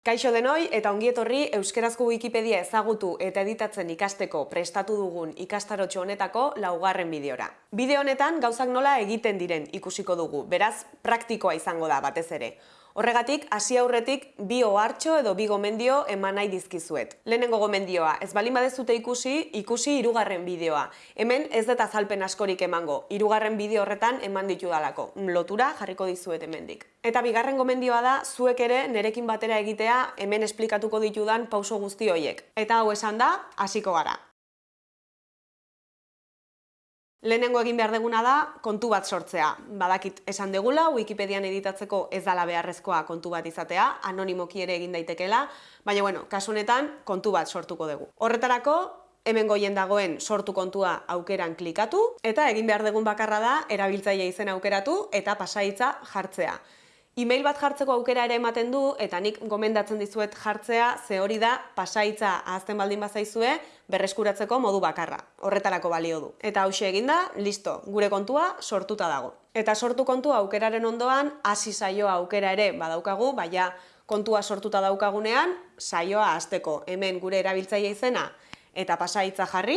Kaixo denoi eta ongietorri Euskerazko Wikipedia ezagutu eta editatzen ikasteko prestatu dugun ikastarotxo honetako laugarren bideora. Bideo honetan gauzak nola egiten diren ikusiko dugu, beraz praktikoa izango da batez ere. Horregatik, hasi aurretik bi ohartxo edo bi gomendio eman nahi dizkizuet. Lehenengo gomendioa, ez balin badezute ikusi, ikusi hirugarren bideoa. Hemen ez deta azalpen askorik emango, hirugarren bideo horretan eman ditu dalako. Lotura jarriko dizuet hemendik. Eta bigarren gomendioa da, zuek ere nerekin batera egitea hemen esplikatuko ditudan pauso guzti hoiek. Eta hau esan da, hasiko gara. Lehenengo egin behar deguna da kontu bat sortzea. Badakit esan degula, Wikipedian editatzeko ez dala beharrezkoa kontu bat izatea, anonimoki ere egin daitekela, baina bueno, kasu honetan kontu bat sortuko dugu. Horretarako, hemen goien dagoen sortu kontua aukeran klikatu, eta egin behar degun bakarra da erabiltzaile izen aukeratu eta pasaitza jartzea. E-mail bat jartzeko aukera ere ematen du, eta nik gomendatzen dizuet jartzea, ze hori da pasaitza ahazten baldin bazaizue, berreskuratzeko modu bakarra. Horretarako balio du. Eta hause eginda, listo, gure kontua sortuta dago. Eta sortu kontua aukeraren ondoan, hasi saioa aukera ere badaukagu, baina kontua sortuta daukagunean, saioa hasteko hemen gure erabiltzaile izena eta pasaitza jarri,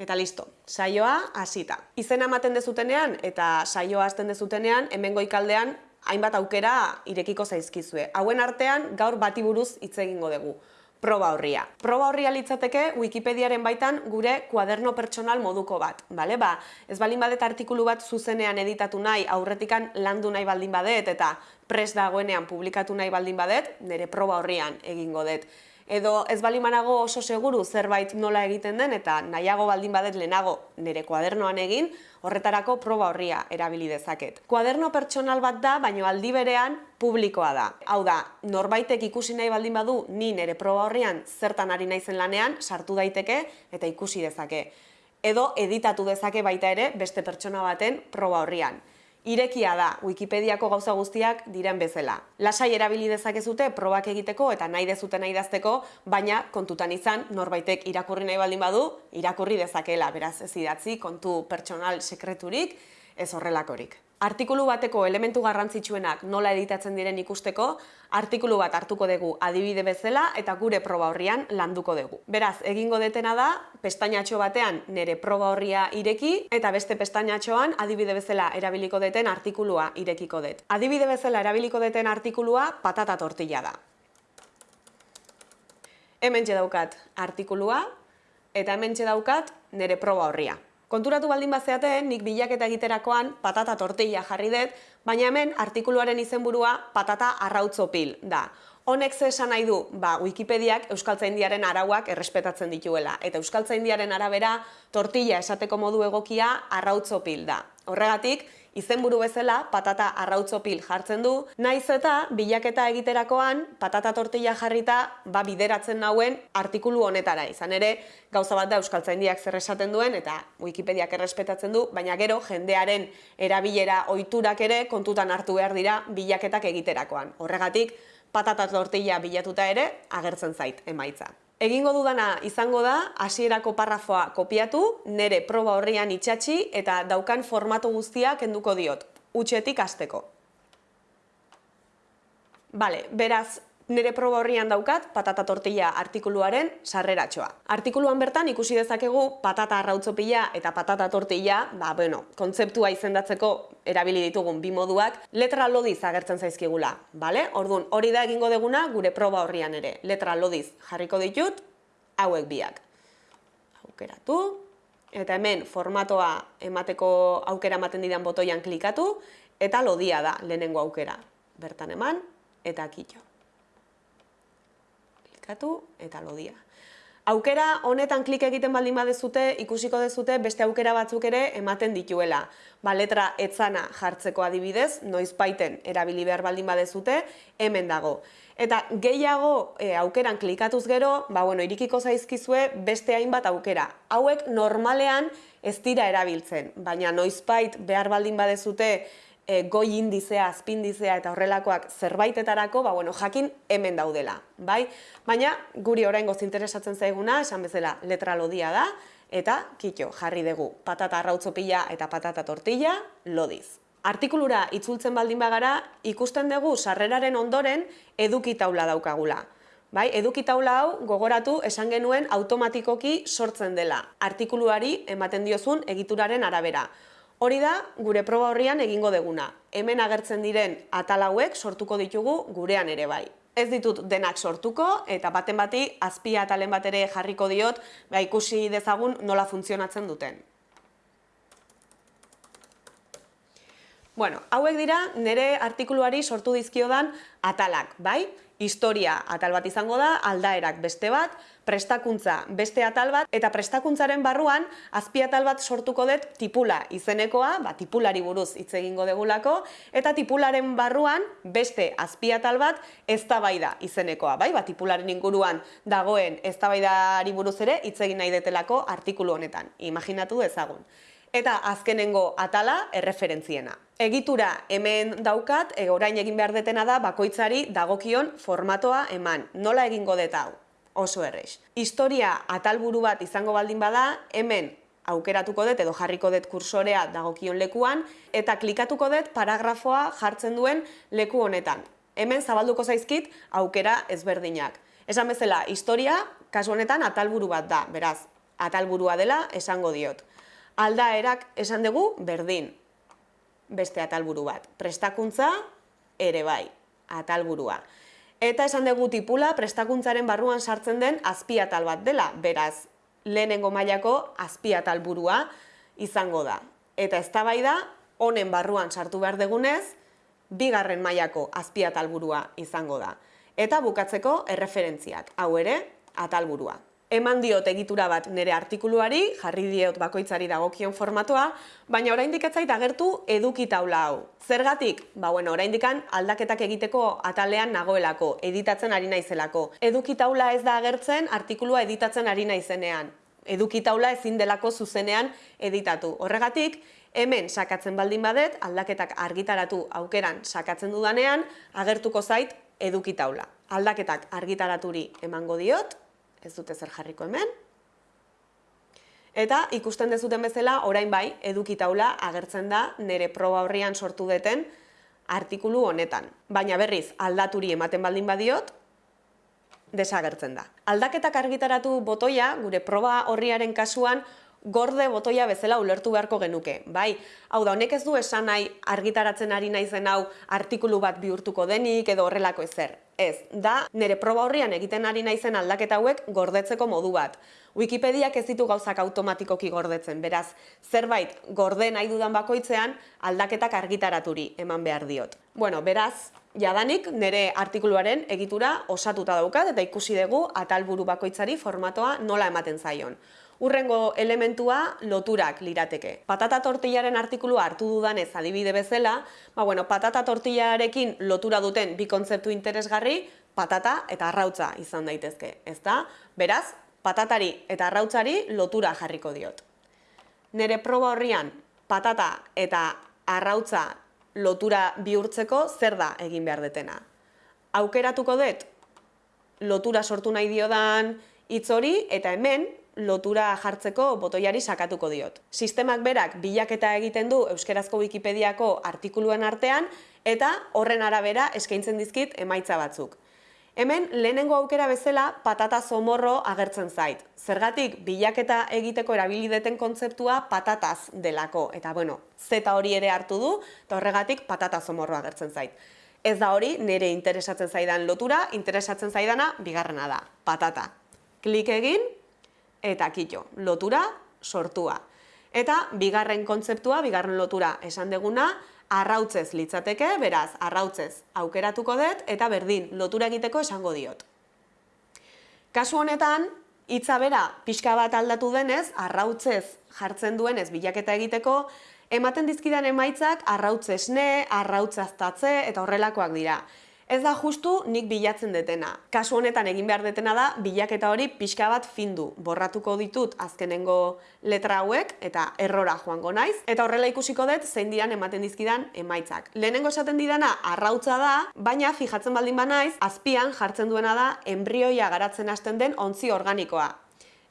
eta listo, saioa hasita. Izena ematen dezutenean eta saioa hasten dezutenean, hemen goikaldean hainbat aukera irekiko zaizkizue. Hauen artean gaur bati buruz hitz egingo dugu. Proba horria. Proba horria litzateke Wikipediaren baitan gure kuaderno pertsonal moduko bat. Bale? Ba, ez baldin badet artikulu bat zuzenean editatu nahi, aurretikan landu nahi baldin badet eta pres dagoenean publikatu nahi baldin badet, nire proba horrian egingo dut edo ez bali manago oso seguru zerbait nola egiten den eta nahiago baldin badet lehenago nire kuadernoan egin, horretarako proba horria erabili dezaket. Kuaderno pertsonal bat da, baino aldi berean publikoa da. Hau da, norbaitek ikusi nahi baldin badu ni nire proba horrian zertan ari naizen lanean sartu daiteke eta ikusi dezake. Edo editatu dezake baita ere beste pertsona baten proba horrian irekia da Wikipediako gauza guztiak diren bezala. Lasai erabili dezakezute probak egiteko eta nahi dezuten nahi dazteko, baina kontutan izan norbaitek irakurri nahi baldin badu, irakurri dezakela, beraz ez idatzi kontu pertsonal sekreturik, ez horrelakorik. Artikulu bateko elementu garrantzitsuenak nola editatzen diren ikusteko, artikulu bat hartuko dugu adibide bezala eta gure proba horrian landuko dugu. Beraz, egingo detena da, pestainatxo batean nire proba horria ireki eta beste pestainatxoan adibide bezala erabiliko deten artikulua irekiko dut. Adibide bezala erabiliko deten artikulua patata tortilla da. Hemen daukat artikulua eta hemen daukat nire proba horria. Konturatu baldin bazeate, nik bilaketa egiterakoan patata tortilla jarri dut, baina hemen artikuluaren izenburua patata arrautzopil da. Honek ze esan nahi du, ba, Wikipediak Euskaltzaindiaren arauak errespetatzen dituela. Eta Euskaltzaindiaren arabera tortilla esateko modu egokia arrautzopil da. Horregatik, izenburu bezala patata arrautzopil jartzen du, naiz eta bilaketa egiterakoan patata tortilla jarrita ba bideratzen nauen artikulu honetara izan ere gauza bat da euskaltzaindiak zer esaten duen eta Wikipediak errespetatzen du, baina gero jendearen erabilera ohiturak ere kontutan hartu behar dira bilaketak egiterakoan. Horregatik patata tortilla bilatuta ere agertzen zait emaitza. Egingo dudana izango da, hasierako parrafoa kopiatu, nere proba horrian itxatxi eta daukan formatu guztia kenduko diot, utxetik hasteko. Bale, beraz, nire proba horrian daukat patata tortilla artikuluaren sarreratxoa. Artikuluan bertan ikusi dezakegu patata arrautzopila eta patata tortilla, ba, bueno, kontzeptua izendatzeko erabili ditugun bi moduak, letra lodiz agertzen zaizkigula, bale? Orduan, hori da egingo deguna gure proba horrian ere. Letra lodiz jarriko ditut, hauek biak. Aukeratu, eta hemen formatoa emateko aukera ematen didan botoian klikatu, eta lodia da lehenengo aukera. Bertan eman, eta kitxo eta lodia. Aukera honetan klik egiten baldin badezute, ikusiko dezute beste aukera batzuk ere ematen dituela. Ba, letra etzana jartzeko adibidez, noiz baiten erabili behar baldin badezute, hemen dago. Eta gehiago e, aukeran klikatuz gero, ba, bueno, irikiko zaizkizue beste hainbat aukera. Hauek normalean ez dira erabiltzen, baina noizbait behar baldin badezute e, goi indizea, azpindizea eta horrelakoak zerbaitetarako, ba, bueno, jakin hemen daudela, bai? Baina guri oraingoz interesatzen zaiguna, esan bezala letra lodia da, eta kitxo, jarri dugu patata arrautzopila eta patata tortilla lodiz. Artikulura itzultzen baldin bagara, ikusten dugu sarreraren ondoren eduki taula daukagula. Bai, eduki taula hau gogoratu esan genuen automatikoki sortzen dela. Artikuluari ematen diozun egituraren arabera. Hori da gure proba horrian egingo deguna. Hemen agertzen diren atal hauek sortuko ditugu gurean ere bai. Ez ditut denak sortuko eta baten bati azpia atalen bat ere jarriko diot, ba ikusi dezagun nola funtzionatzen duten. Bueno, hauek dira nire artikuluari sortu dizkiodan atalak, bai? Historia atal bat izango da, aldaerak beste bat, prestakuntza beste atal bat, eta prestakuntzaren barruan azpi atal bat sortuko dut tipula izenekoa, ba, tipulari buruz hitz egingo degulako, eta tipularen barruan beste azpi atal bat eztabaida izenekoa, bai? Ba, tipularen inguruan dagoen eztabaidari buruz ere hitz egin nahi detelako artikulu honetan. Imaginatu dezagun eta azkenengo atala erreferentziena. Egitura hemen daukat, e, orain egin behar detena da bakoitzari dagokion formatoa eman. Nola egingo dut hau? Oso errex. Historia atalburu bat izango baldin bada, hemen aukeratuko dut edo jarriko dut kursorea dagokion lekuan eta klikatuko dut paragrafoa jartzen duen leku honetan. Hemen zabalduko zaizkit aukera ezberdinak. Esan bezala, historia kasu honetan atalburu bat da, beraz, atalburua dela esango diot aldaerak esan dugu berdin. Beste atalburu bat. Prestakuntza ere bai, atalburua. Eta esan dugu tipula prestakuntzaren barruan sartzen den azpiatal bat dela, beraz, lehenengo mailako azpiatalburua izango da. Eta eztabaida honen barruan sartu behar degunez, bigarren mailako azpiatalburua izango da. Eta bukatzeko erreferentziak, hau ere, atalburua eman diot egitura bat nire artikuluari, jarri diot bakoitzari dagokion formatoa, baina oraindik ez zait agertu eduki taula hau. Zergatik? Ba bueno, oraindikan aldaketak egiteko atalean nagoelako, editatzen ari naizelako. Eduki taula ez da agertzen artikulua editatzen ari naizenean. Eduki taula ezin delako zuzenean editatu. Horregatik, hemen sakatzen baldin badet, aldaketak argitaratu aukeran sakatzen dudanean, agertuko zait eduki taula. Aldaketak argitaraturi emango diot, ez dute zer jarriko hemen. Eta ikusten dezuten bezala, orain bai, eduki taula agertzen da nire proba horrian sortu deten artikulu honetan. Baina berriz, aldaturi ematen baldin badiot, desagertzen da. Aldaketak argitaratu botoia, gure proba horriaren kasuan, gorde botoia bezala ulertu beharko genuke. Bai, hau da, honek ez du esan nahi argitaratzen ari naizen hau artikulu bat bihurtuko denik edo horrelako ezer. Ez, da, nire proba horrian egiten ari naizen aldaketa hauek gordetzeko modu bat. Wikipediak ez ditu gauzak automatikoki gordetzen, beraz, zerbait gorde nahi dudan bakoitzean aldaketak argitaraturi eman behar diot. Bueno, beraz, jadanik nire artikuluaren egitura osatuta daukat eta ikusi dugu atalburu bakoitzari formatoa nola ematen zaion. Urrengo elementua loturak lirateke. Patata tortillaren artikulua hartu dudanez adibide bezala, ba bueno, patata tortillarekin lotura duten bi kontzeptu interesgarri, patata eta arrautza izan daitezke, ezta? Beraz, patatari eta arrautzari lotura jarriko diot. Nere proba horrian patata eta arrautza lotura bihurtzeko zer da egin behar detena. Aukeratuko dut lotura sortu nahi diodan hitz hori eta hemen lotura jartzeko botoiari sakatuko diot. Sistemak berak bilaketa egiten du Euskerazko Wikipediako artikuluen artean eta horren arabera eskaintzen dizkit emaitza batzuk. Hemen lehenengo aukera bezala patata zomorro agertzen zait. Zergatik bilaketa egiteko erabilideten kontzeptua patataz delako. Eta bueno, zeta hori ere hartu du eta horregatik patata zomorro agertzen zait. Ez da hori nire interesatzen zaidan lotura, interesatzen zaidana bigarrena da, patata. Klik egin eta kito, lotura sortua. Eta bigarren kontzeptua, bigarren lotura esan deguna, arrautzez litzateke, beraz, arrautzez aukeratuko dut, eta berdin, lotura egiteko esango diot. Kasu honetan, hitza bera pixka bat aldatu denez, arrautzez jartzen duenez bilaketa egiteko, ematen dizkidan emaitzak arrautzesne, arrautzaztatze eta horrelakoak dira ez da justu nik bilatzen detena. Kasu honetan egin behar detena da, bilaketa hori pixka bat findu. Borratuko ditut azkenengo letra hauek eta errora joango naiz. Eta horrela ikusiko dut zein diran ematen dizkidan emaitzak. Lehenengo esaten didana arrautza da, baina fijatzen baldin ba naiz, azpian jartzen duena da embrioia garatzen hasten den ontzi organikoa.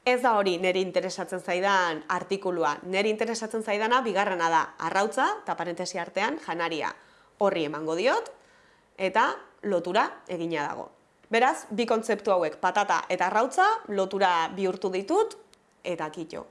Ez da hori niri interesatzen zaidan artikulua. Niri interesatzen zaidana bigarrena da arrautza eta parentesi artean janaria horri emango diot eta lotura egina dago. Beraz, bi kontzeptu hauek, patata eta arrautza, lotura bihurtu ditut eta kitxo.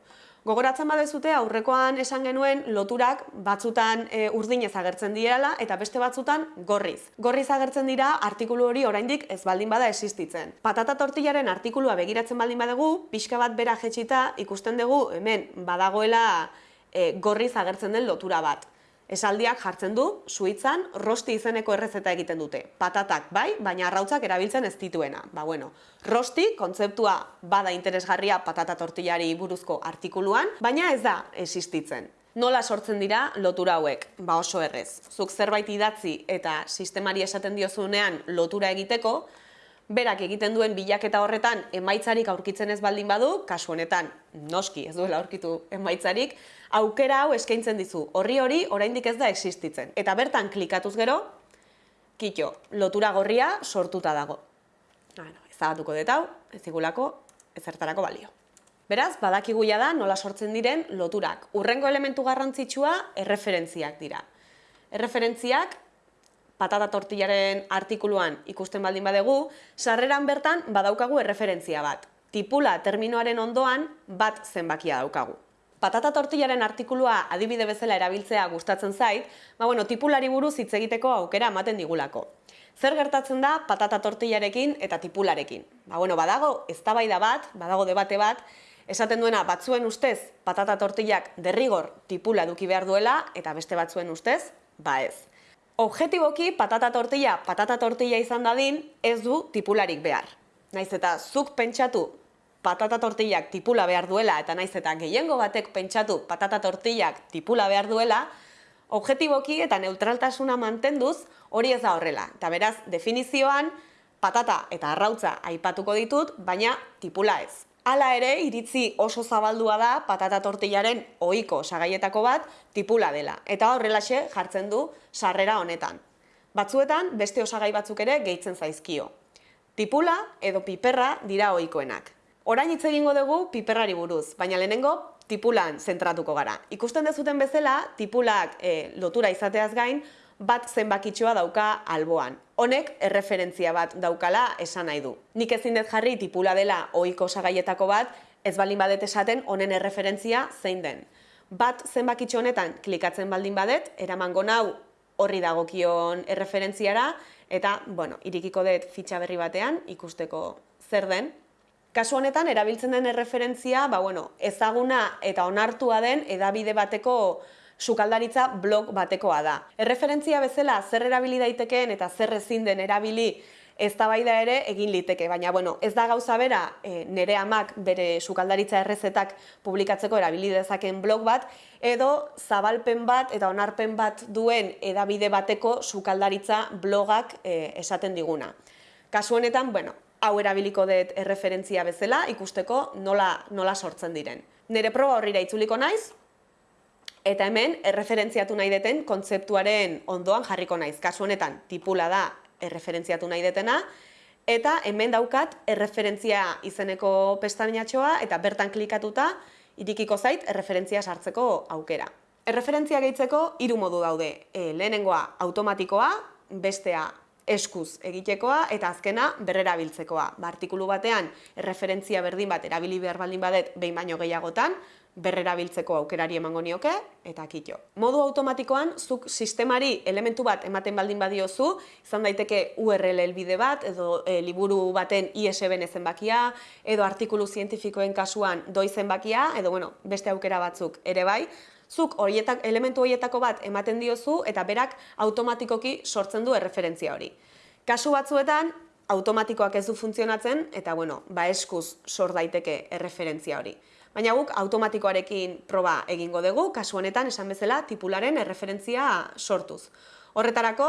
Gogoratzen badezute aurrekoan esan genuen loturak batzutan e, urdinez agertzen direla eta beste batzutan gorriz. Gorriz agertzen dira artikulu hori oraindik ez baldin bada existitzen. Patata tortillaren artikulua begiratzen baldin badegu, pixka bat bera jetxita ikusten dugu hemen badagoela e, gorriz agertzen den lotura bat esaldiak jartzen du, suitzan, rosti izeneko errezeta egiten dute. Patatak bai, baina arrautzak erabiltzen ez dituena. Ba, bueno, rosti, kontzeptua bada interesgarria patata tortillari buruzko artikuluan, baina ez da existitzen. Nola sortzen dira lotura hauek? Ba oso errez. Zuk zerbait idatzi eta sistemari esaten diozunean lotura egiteko, berak egiten duen bilaketa horretan emaitzarik aurkitzen ez baldin badu, kasu honetan noski ez duela aurkitu emaitzarik, aukera hau eskaintzen dizu. Horri hori oraindik ez da existitzen. Eta bertan klikatuz gero, kitxo, lotura gorria sortuta dago. Bueno, ezagatuko dut hau, ez igulako, ezertarako balio. Beraz, badakigu da nola sortzen diren loturak. Urrengo elementu garrantzitsua erreferentziak dira. Erreferentziak patata tortillaren artikuluan ikusten baldin badegu, sarreran bertan badaukagu erreferentzia bat. Tipula terminoaren ondoan bat zenbakia daukagu. Patata tortillaren artikulua adibide bezala erabiltzea gustatzen zait, ba bueno, tipulari buruz hitz egiteko aukera ematen digulako. Zer gertatzen da patata tortillarekin eta tipularekin? Ba bueno, badago eztabaida bat, badago debate bat, esaten duena batzuen ustez patata tortillak derrigor tipula eduki behar duela eta beste batzuen ustez, ba ez. Objetiboki patata tortilla patata tortilla izan dadin ez du tipularik behar. Naiz eta zuk pentsatu patata tortillak tipula behar duela eta naiz eta gehiengo batek pentsatu patata tortillak tipula behar duela, objetiboki eta neutraltasuna mantenduz hori ez da horrela. Eta beraz, definizioan patata eta arrautza aipatuko ditut, baina tipula ez. Hala ere, iritzi oso zabaldua da patata tortillaren ohiko sagaietako bat tipula dela. Eta horrelaxe jartzen du sarrera honetan. Batzuetan beste osagai batzuk ere gehitzen zaizkio. Tipula edo piperra dira ohikoenak. Orain hitz egingo dugu piperrari buruz, baina lehenengo tipulan zentratuko gara. Ikusten dezuten bezala, tipulak e, lotura izateaz gain, bat zenbakitxoa dauka alboan honek erreferentzia bat daukala esan nahi du. Nik ezin dut jarri tipula dela ohiko sagaietako bat, ez baldin badet esaten honen erreferentzia zein den. Bat zenbakitxo honetan klikatzen baldin badet, eramango nau horri dagokion erreferentziara, eta, bueno, irikiko dut fitxa berri batean ikusteko zer den. Kasu honetan, erabiltzen den erreferentzia, ba, bueno, ezaguna eta onartua den edabide bateko sukaldaritza blog batekoa da. Erreferentzia bezala zer erabili daitekeen eta zer ezin den erabili eztabaida ere egin liteke, baina bueno, ez da gauza bera e, nere amak bere sukaldaritza errezetak publikatzeko erabili dezaken blog bat, edo zabalpen bat eta onarpen bat duen edabide bateko sukaldaritza blogak e, esaten diguna. Kasu honetan, bueno, hau erabiliko dut erreferentzia bezala ikusteko nola, nola sortzen diren. Nere proba horrira itzuliko naiz, Eta hemen, erreferentziatu nahi deten kontzeptuaren ondoan jarriko naiz. Kasu honetan, tipula da erreferentziatu nahi detena, eta hemen daukat erreferentzia izeneko pestainatxoa eta bertan klikatuta irikiko zait erreferentzia sartzeko aukera. Erreferentzia gehitzeko hiru modu daude. E, lehenengoa automatikoa, bestea eskuz egitekoa eta azkena berrera biltzekoa. Ba, artikulu batean erreferentzia berdin bat erabili behar baldin badet behin baino gehiagotan, berrera biltzeko aukerari emango nioke, eta kitxo. Modu automatikoan, zuk sistemari elementu bat ematen baldin badiozu, izan daiteke URL elbide bat, edo e, liburu baten ISBN zenbakia, edo artikulu zientifikoen kasuan doi zenbakia, edo bueno, beste aukera batzuk ere bai, zuk horietak, elementu horietako bat ematen diozu, eta berak automatikoki sortzen du erreferentzia hori. Kasu batzuetan, automatikoak ez du funtzionatzen, eta bueno, ba eskuz sor daiteke erreferentzia hori. Baina guk automatikoarekin proba egingo dugu, kasu honetan esan bezala tipularen erreferentzia sortuz. Horretarako,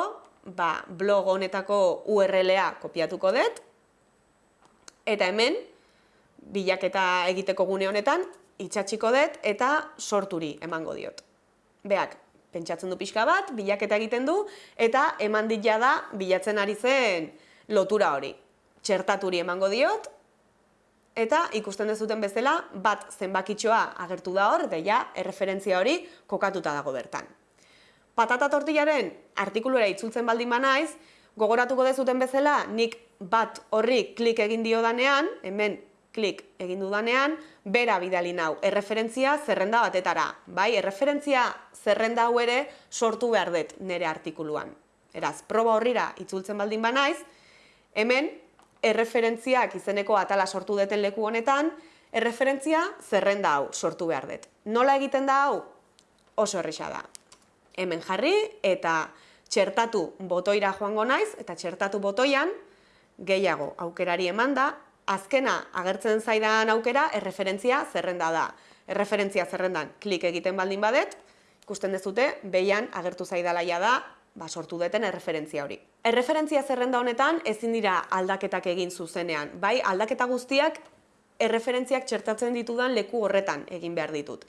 ba, blog honetako URL-a kopiatuko dut, eta hemen, bilaketa egiteko gune honetan, itxatxiko dut eta sorturi emango diot. Beak, pentsatzen du pixka bat, bilaketa egiten du, eta eman dit da bilatzen ari zen lotura hori. Txertaturi emango diot, eta ikusten dezuten bezala bat zenbakitxoa agertu da hor, deia erreferentzia hori kokatuta dago bertan. Patata tortillaren artikulura itzultzen baldin banaiz, gogoratuko dezuten bezala nik bat horri klik egin dio danean, hemen klik egin dudanean, bera bidali nau, erreferentzia zerrenda batetara. Bai, erreferentzia zerrenda hau ere sortu behar dut nire artikuluan. Eraz, proba horrira itzultzen baldin banaiz, hemen erreferentziak izeneko atala sortu deten leku honetan, erreferentzia zerrenda hau sortu behar dut. Nola egiten da hau? Oso errisa da. Hemen jarri eta txertatu botoira joango naiz, eta txertatu botoian, gehiago aukerari eman da, azkena agertzen zaidan aukera erreferentzia zerrenda da. Erreferentzia zerrendan klik egiten baldin badet, ikusten dezute, behian agertu zaidalaia da, ba, sortu deten erreferentzia hori. Erreferentzia zerrenda honetan ezin dira aldaketak egin zuzenean, bai aldaketa guztiak erreferentziak txertatzen ditudan leku horretan egin behar ditut.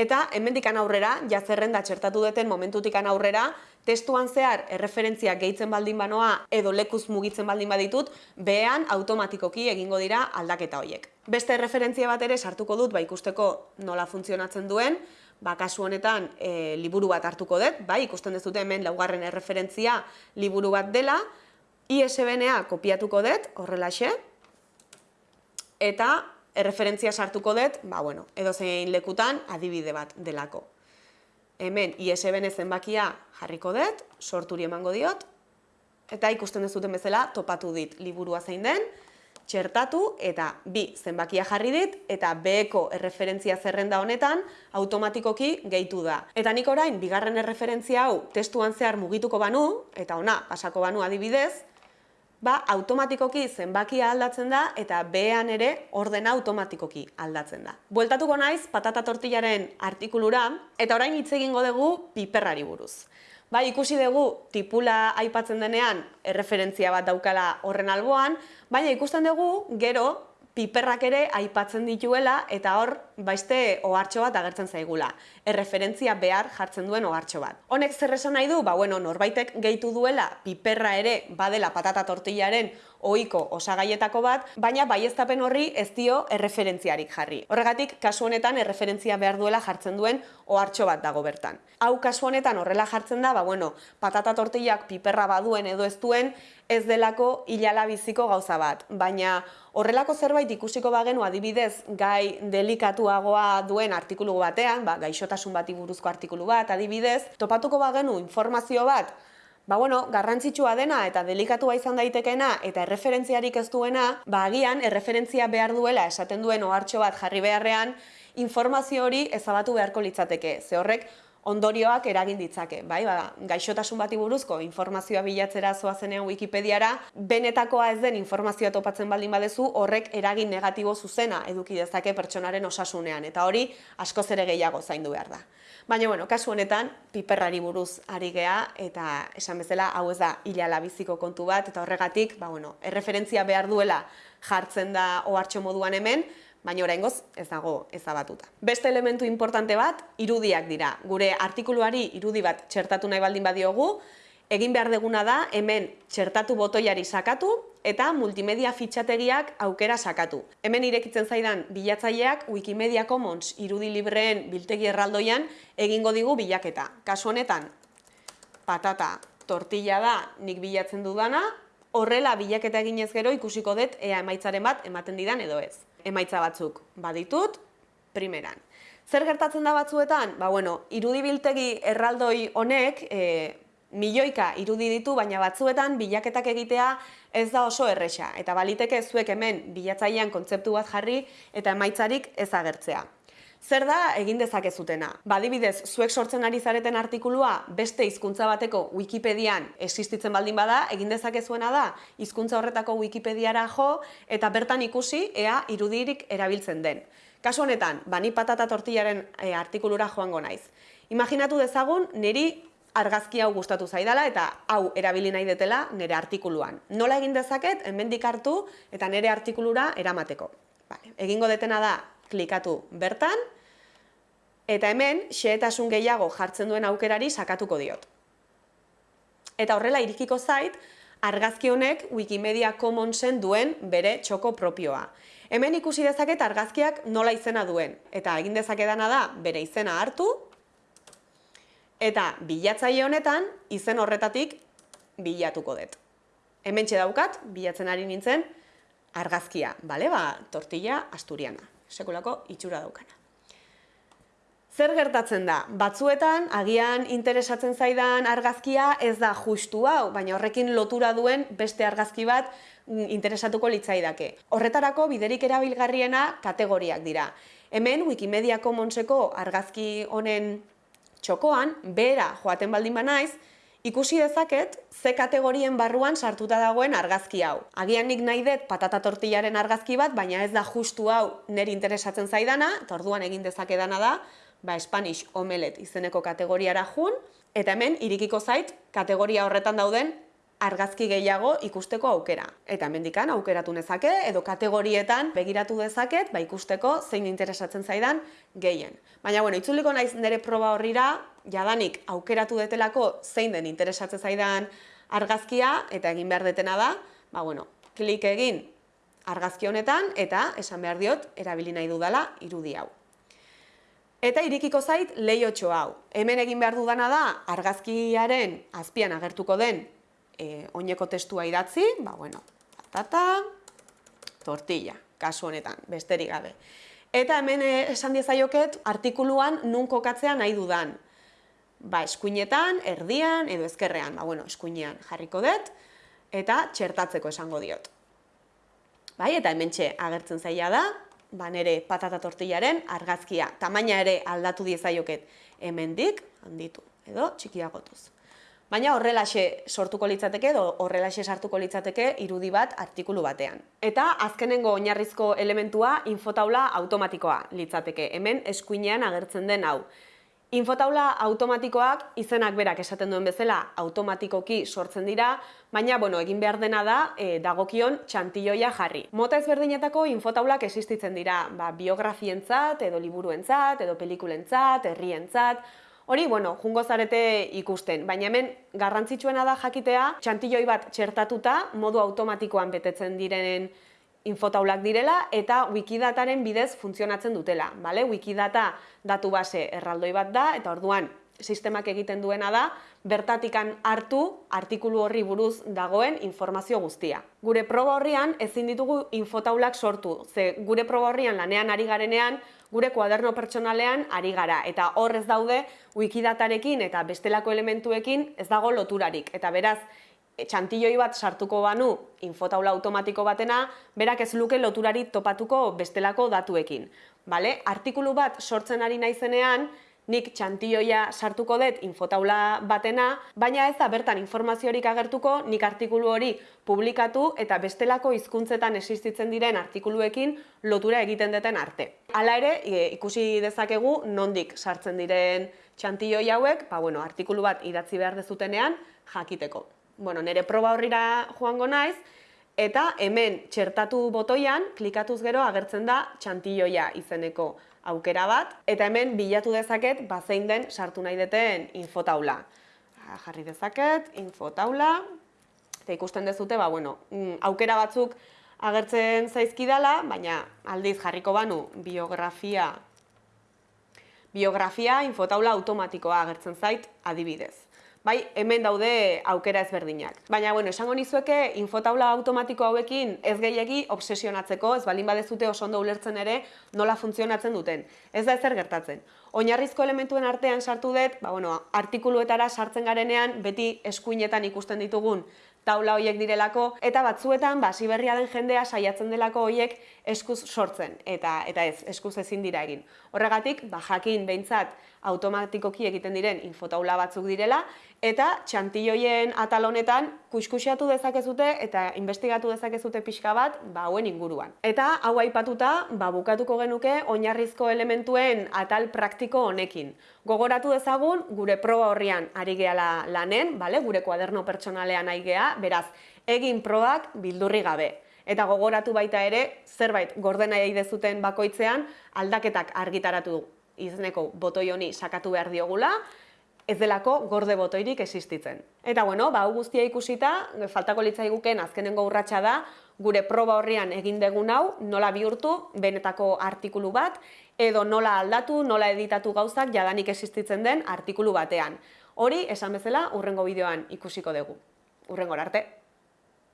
Eta hemendikan aurrera, ja zerrenda txertatu deten momentutikan aurrera, testuan zehar erreferentziak gehitzen baldin banoa edo lekuz mugitzen baldin baditut, behean automatikoki egingo dira aldaketa horiek. Beste erreferentzia bat ere sartuko dut, ba ikusteko nola funtzionatzen duen, ba, kasu honetan e, liburu bat hartuko dut, bai, ikusten dezute hemen laugarren erreferentzia liburu bat dela, ISBN-a kopiatuko dut, horrelaxe, eta erreferentzia sartuko dut, ba, bueno, edo zein lekutan adibide bat delako. Hemen ISBN zenbakia jarriko dut, sorturi emango diot, eta ikusten dezuten bezala topatu dit liburua zein den, txertatu eta bi zenbakia jarri dit eta beheko erreferentzia zerrenda honetan automatikoki gehitu da. Eta nik orain, bigarren erreferentzia hau testuan zehar mugituko banu, eta ona, pasako banu adibidez, ba, automatikoki zenbakia aldatzen da eta behean ere ordena automatikoki aldatzen da. Bueltatuko naiz patata tortillaren artikulura eta orain hitz egingo dugu piperrari buruz. Bai, ikusi dugu tipula aipatzen denean erreferentzia bat daukala horren alboan, baina ikusten dugu gero piperrak ere aipatzen dituela eta hor baiste ohartxo bat agertzen zaigula. Erreferentzia behar jartzen duen ohartxo bat. Honek zer esan nahi du? Ba, bueno, norbaitek gehitu duela piperra ere badela patata tortillaren ohiko osagaietako bat, baina baieztapen horri ez dio erreferentziarik jarri. Horregatik, kasu honetan erreferentzia behar duela jartzen duen ohartxo bat dago bertan. Hau kasu honetan horrela jartzen da, ba, bueno, patata tortillak piperra baduen edo ez duen, ez delako hilala biziko gauza bat. Baina horrelako zerbait ikusiko bagenu adibidez gai delikatuagoa duen artikulu batean, ba, gaixotasun bati buruzko artikulu bat adibidez, topatuko bagenu informazio bat, ba bueno, garrantzitsua dena eta delikatua izan daitekena eta erreferentziarik ez duena, ba agian erreferentzia behar duela esaten duen ohartxo bat jarri beharrean, informazio hori ezabatu beharko litzateke. Ze horrek ondorioak eragin ditzake, bai? Ba, gaixotasun bati buruzko informazioa bilatzera zoazenean Wikipediara, benetakoa ez den informazioa topatzen baldin badezu, horrek eragin negatibo zuzena eduki dezake pertsonaren osasunean, eta hori askoz ere gehiago zaindu behar da. Baina, bueno, kasu honetan, piperrari buruz ari gea, eta esan bezala, hau ez da, hilala biziko kontu bat, eta horregatik, ba, bueno, erreferentzia behar duela jartzen da ohartxo moduan hemen, baina oraingoz ez dago ezabatuta. Beste elementu importante bat, irudiak dira. Gure artikuluari irudi bat txertatu nahi baldin badiogu, egin behar deguna da hemen txertatu botoiari sakatu eta multimedia fitxategiak aukera sakatu. Hemen irekitzen zaidan bilatzaileak Wikimedia Commons irudi libreen biltegi erraldoian egingo digu bilaketa. Kasu honetan, patata tortilla da nik bilatzen dudana, horrela bilaketa eginez gero ikusiko dut ea emaitzaren bat ematen didan edo ez emaitza batzuk baditut, primeran. Zer gertatzen da batzuetan? Ba, bueno, irudibiltegi erraldoi honek e, milioika irudi ditu, baina batzuetan bilaketak egitea ez da oso erresa. Eta baliteke zuek hemen bilatzailean kontzeptu bat jarri eta emaitzarik ez agertzea. Zer da egin dezakezutena? Badibidez, zuek sortzen ari zareten artikulua beste hizkuntza bateko Wikipedian existitzen baldin bada, egin dezakezuena da hizkuntza horretako Wikipediara jo eta bertan ikusi ea irudirik erabiltzen den. Kasu honetan, bani patata tortillaren e, artikulura joango naiz. Imaginatu dezagun, niri argazki hau gustatu zaidala eta hau erabili nahi detela nire artikuluan. Nola egin dezaket, hemendik hartu eta nire artikulura eramateko. Vale. Egingo detena da klikatu bertan, eta hemen xehetasun gehiago jartzen duen aukerari sakatuko diot. Eta horrela irikiko zait, argazki honek Wikimedia Commonsen duen bere txoko propioa. Hemen ikusi dezaket argazkiak nola izena duen, eta egin dezakedana da bere izena hartu, eta bilatzaile honetan izen horretatik bilatuko dut. Hemen daukat, bilatzen ari nintzen, argazkia, bale, ba, tortilla asturiana, sekulako itxura daukana. Zer gertatzen da? Batzuetan, agian interesatzen zaidan argazkia ez da justu hau, baina horrekin lotura duen beste argazki bat mm, interesatuko litzaidake. Horretarako biderik erabilgarriena kategoriak dira. Hemen Wikimedia Commonseko argazki honen txokoan, bera joaten baldin banaiz, ikusi dezaket ze kategorien barruan sartuta dagoen argazki hau. Agian nik nahi dut patata tortillaren argazki bat, baina ez da justu hau neri interesatzen zaidana, eta orduan egin dezakedana da, ba, Spanish Omelet izeneko kategoriara jun, eta hemen irikiko zait kategoria horretan dauden argazki gehiago ikusteko aukera. Eta hemendikan aukeratu nezake edo kategorietan begiratu dezaket ba ikusteko zein interesatzen zaidan gehien. Baina bueno, itzuliko naiz nire proba horrira, jadanik aukeratu detelako zein den interesatzen zaidan argazkia eta egin behar detena da, ba bueno, klik egin argazki honetan eta esan behar diot erabili nahi dudala irudi hau. Eta irikiko zait lehiotxo hau. Hemen egin behar dudana da, argazkiaren azpian agertuko den e, oineko testua idatzi, ba, bueno, patata, tortilla, kasu honetan, besterik gabe. Eta hemen e, esan diezaioket artikuluan nun kokatzea nahi dudan. Ba, eskuinetan, erdian, edo ezkerrean, ba, bueno, eskuinean jarriko dut, eta txertatzeko esango diot. Bai, eta hemen txe agertzen zaila da, ba nere patata tortillaren argazkia. Tamaina ere aldatu diezaioket hemendik handitu edo txikiagotuz. Baina horrelaxe sortuko litzateke edo horrelaxe sartuko litzateke irudi bat artikulu batean. Eta azkenengo oinarrizko elementua infotaula automatikoa litzateke. Hemen eskuinean agertzen den hau. Infotaula automatikoak izenak berak esaten duen bezala automatikoki sortzen dira, baina bueno, egin behar dena da e, dagokion txantilloia jarri. Mota ezberdinetako infotaulak existitzen dira, ba, biografientzat, edo liburuentzat, edo pelikulentzat, herrientzat, Hori, bueno, jungo zarete ikusten, baina hemen garrantzitsuena da jakitea txantilloi bat txertatuta modu automatikoan betetzen direnen infotaulak direla eta wikidataren bidez funtzionatzen dutela. Bale? Wikidata datu base erraldoi bat da eta orduan sistemak egiten duena da bertatikan hartu artikulu horri buruz dagoen informazio guztia. Gure proba horrian ezin ditugu infotaulak sortu, ze gure proba horrian lanean ari garenean gure kuaderno pertsonalean ari gara eta hor ez daude wikidatarekin eta bestelako elementuekin ez dago loturarik eta beraz txantilloi bat sartuko banu infotaula automatiko batena, berak ez luke loturari topatuko bestelako datuekin. Bale? Artikulu bat sortzen ari naizenean, nik txantioia sartuko dut infotaula batena, baina ez da bertan informaziorik agertuko, nik artikulu hori publikatu eta bestelako hizkuntzetan existitzen diren artikuluekin lotura egiten duten arte. Hala ere, e, ikusi dezakegu nondik sartzen diren txantioi hauek, ba, bueno, artikulu bat idatzi behar dezutenean jakiteko bueno, nire proba horrira joango naiz, eta hemen txertatu botoian, klikatuz gero agertzen da txantilloia izeneko aukera bat, eta hemen bilatu dezaket bazein den sartu nahi deten infotaula. Jarri dezaket, infotaula, eta ikusten dezute, ba, bueno, mm, aukera batzuk agertzen zaizkidala, baina aldiz jarriko banu biografia, biografia infotaula automatikoa agertzen zait adibidez bai, hemen daude aukera ezberdinak. Baina, bueno, esango nizueke, infotaula automatiko hauekin ez gehiagi obsesionatzeko, ez balin badezute oso ondo ulertzen ere nola funtzionatzen duten. Ez da ezer gertatzen. Oinarrizko elementuen artean sartu dut, ba, bueno, artikuluetara sartzen garenean, beti eskuinetan ikusten ditugun taula hoiek direlako, eta batzuetan, ba, berria den jendea saiatzen delako hoiek eskuz sortzen, eta eta ez, eskuz ezin dira egin. Horregatik, ba, jakin behintzat automatikoki egiten diren infotaula batzuk direla, eta txantilloien atal honetan kuskusiatu dezakezute eta investigatu dezakezute pixka bat ba hauen inguruan. Eta hau aipatuta, ba bukatuko genuke oinarrizko elementuen atal praktiko honekin. Gogoratu dezagun gure proba horrian ari gehala lanen, bale? Gure kuaderno pertsonalean ari gea, beraz, egin probak bildurri gabe. Eta gogoratu baita ere, zerbait gordena dezuten bakoitzean aldaketak argitaratu izeneko botoi honi sakatu behar diogula, ez delako gorde botoirik existitzen. Eta bueno, ba, hau guztia ikusita, faltako litzaiguken azkenengo urratsa da, gure proba horrian egin degun hau, nola bihurtu, benetako artikulu bat, edo nola aldatu, nola editatu gauzak jadanik existitzen den artikulu batean. Hori, esan bezala, urrengo bideoan ikusiko dugu. Urrengo arte.